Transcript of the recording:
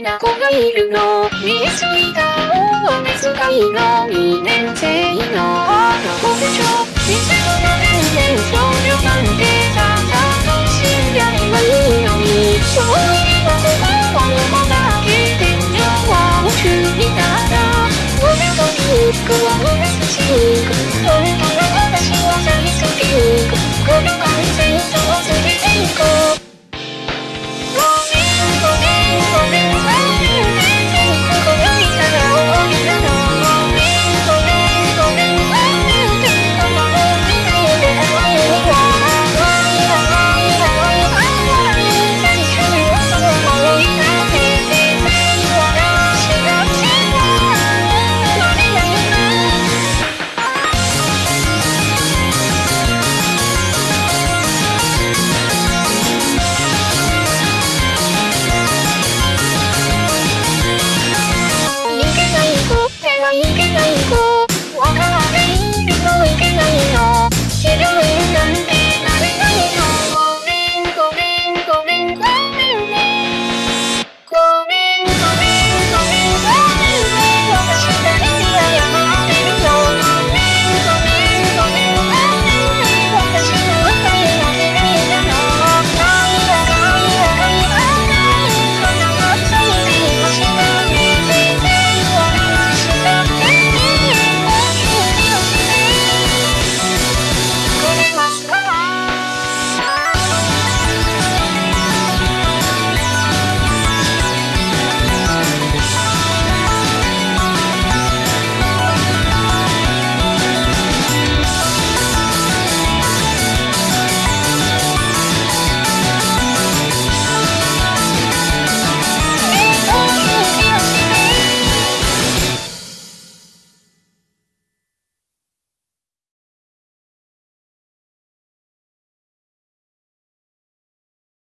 いるの。見えすぎた。大雨使いの2年生の。あの子でしょ。店の中で。